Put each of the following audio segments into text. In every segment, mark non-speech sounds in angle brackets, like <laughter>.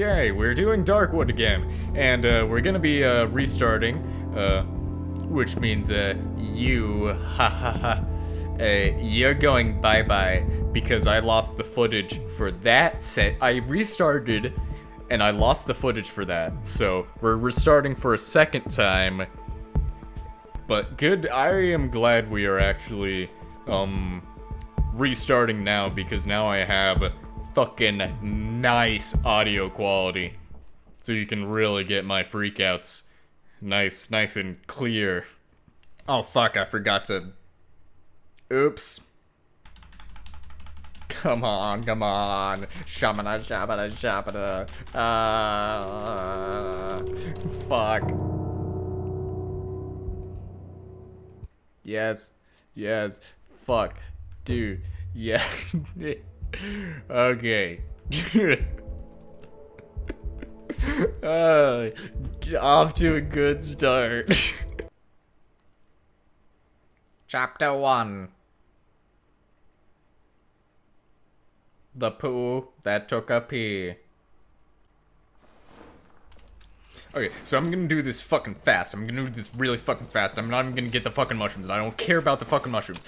Okay, we're doing Darkwood again, and uh, we're gonna be uh, restarting, uh, which means uh, you, ha ha ha, uh, you're going bye bye because I lost the footage for that set. I restarted, and I lost the footage for that, so we're restarting for a second time. But good, I am glad we are actually, um, restarting now because now I have fucking nice audio quality. So you can really get my freakouts nice, nice and clear. Oh fuck, I forgot to... Oops. Come on, come on. Shamana, shabana, shabana. Uh, fuck. Yes. Yes. Fuck. Dude. Yeah. <laughs> okay. uh, <laughs> off to a good start. <laughs> Chapter 1 The poo that took a pee. Okay, so I'm gonna do this fucking fast. I'm gonna do this really fucking fast. I'm not even gonna get the fucking mushrooms, and I don't care about the fucking mushrooms.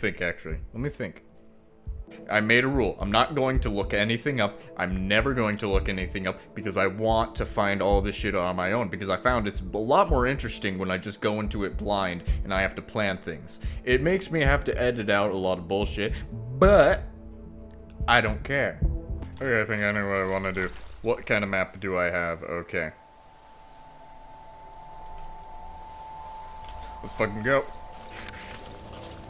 Think, actually. Let me think. I made a rule. I'm not going to look anything up. I'm never going to look anything up because I want to find all this shit on my own because I found it's a lot more interesting when I just go into it blind and I have to plan things. It makes me have to edit out a lot of bullshit, but I don't care. Okay, I think I know what I want to do. What kind of map do I have? Okay. Let's fucking go.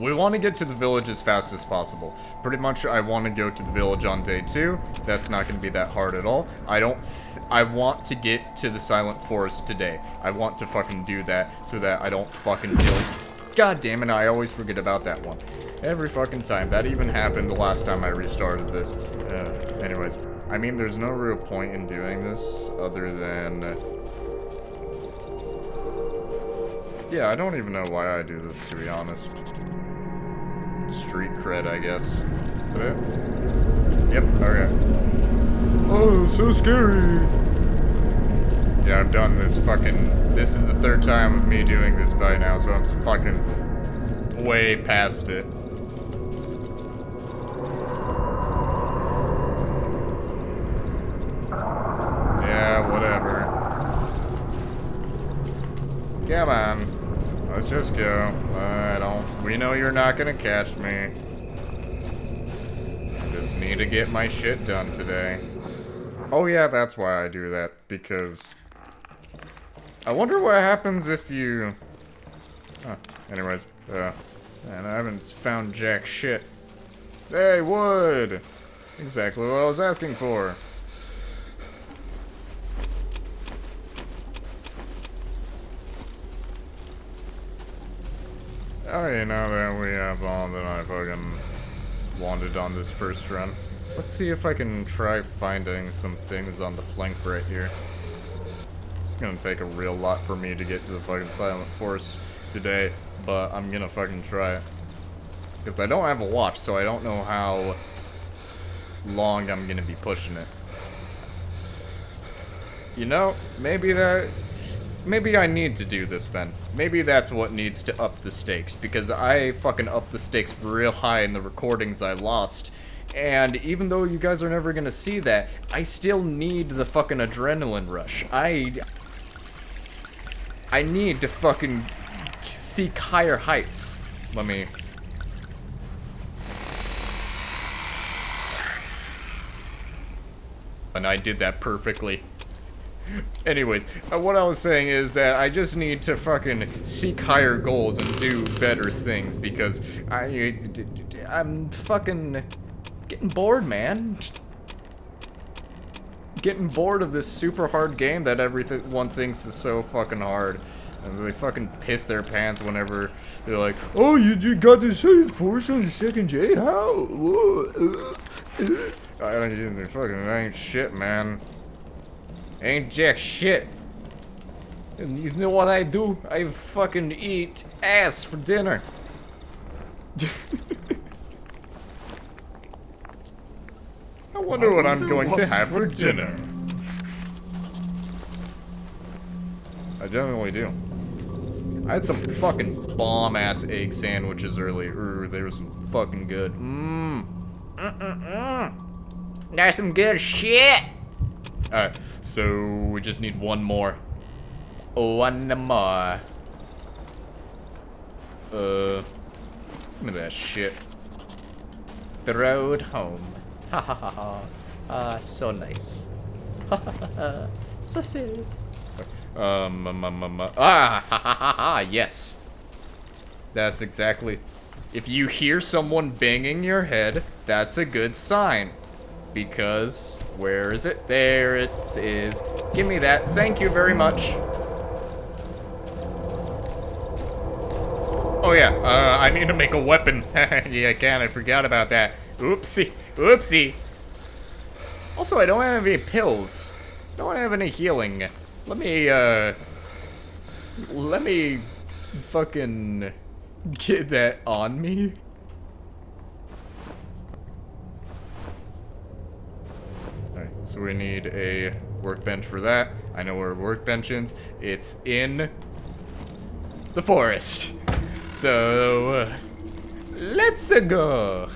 We want to get to the village as fast as possible. Pretty much, I want to go to the village on day two. That's not going to be that hard at all. I don't... I want to get to the Silent Forest today. I want to fucking do that so that I don't fucking kill... God damn it, I always forget about that one. Every fucking time. That even happened the last time I restarted this. Uh, anyways. I mean, there's no real point in doing this other than... Uh, yeah, I don't even know why I do this, to be honest street cred, I guess. Yep, okay. Oh, so scary! Yeah, I've done this fucking... This is the third time of me doing this by now, so I'm fucking way past it. Yeah, whatever. Come on. Let's just go. Don't... We know you're not gonna catch me. Just need to get my shit done today. Oh yeah, that's why I do that, because... I wonder what happens if you... Huh. Anyways, uh... And I haven't found jack shit. Hey, wood! Exactly what I was asking for. Oh, Alright, now that we have all that I fucking wanted on this first run, let's see if I can try finding some things on the flank right here. It's gonna take a real lot for me to get to the fucking Silent Forest today, but I'm gonna fucking try it. Because I don't have a watch, so I don't know how long I'm gonna be pushing it. You know, maybe that Maybe I need to do this then. Maybe that's what needs to up the stakes, because I fucking upped the stakes real high in the recordings I lost. And even though you guys are never gonna see that, I still need the fucking adrenaline rush. I... I need to fucking seek higher heights. Let me... And I did that perfectly. Anyways, uh, what I was saying is that I just need to fucking seek higher goals and do better things because I, I'm fucking getting bored, man. Getting bored of this super hard game that everyone thinks is so fucking hard. And they fucking piss their pants whenever they're like, Oh, you got the Silent Forest on the second J? How? I don't even fucking ain't shit, man. Ain't jack shit. And you know what I do? I fucking eat ass for dinner. <laughs> I wonder what I'm going to have for dinner. I definitely do. I had some fucking bomb ass egg sandwiches earlier. Ooh, They were some fucking good. Mmm. Mm-mm-mm. There's some good shit. Alright, so we just need one more. One more. Uh, give me that shit. The road home. Ha ha ha ha. Ah, so nice. Ha ha ha ha. So silly. Um, um, um, um, ah, ha ha ha ha, yes. That's exactly. If you hear someone banging your head, that's a good sign. Because, where is it? There it is. Give me that. Thank you very much. Oh yeah, uh, I need to make a weapon. <laughs> yeah, I can. I forgot about that. Oopsie. Oopsie. Also, I don't have any pills. Don't have any healing. Let me, uh... Let me fucking get that on me. So we need a workbench for that. I know where workbench is. It's in the forest. So, uh, let's go.